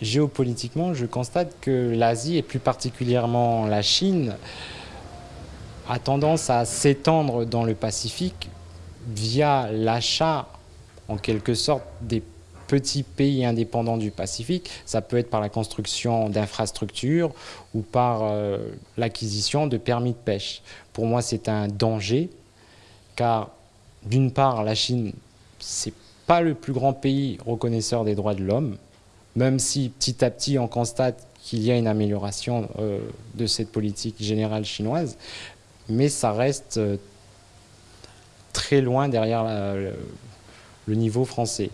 Géopolitiquement, je constate que l'Asie, et plus particulièrement la Chine, a tendance à s'étendre dans le Pacifique via l'achat, en quelque sorte, des petits pays indépendants du Pacifique. Ça peut être par la construction d'infrastructures ou par euh, l'acquisition de permis de pêche. Pour moi, c'est un danger, car d'une part, la Chine, c'est pas le plus grand pays reconnaisseur des droits de l'homme, même si petit à petit on constate qu'il y a une amélioration euh, de cette politique générale chinoise, mais ça reste euh, très loin derrière le niveau français.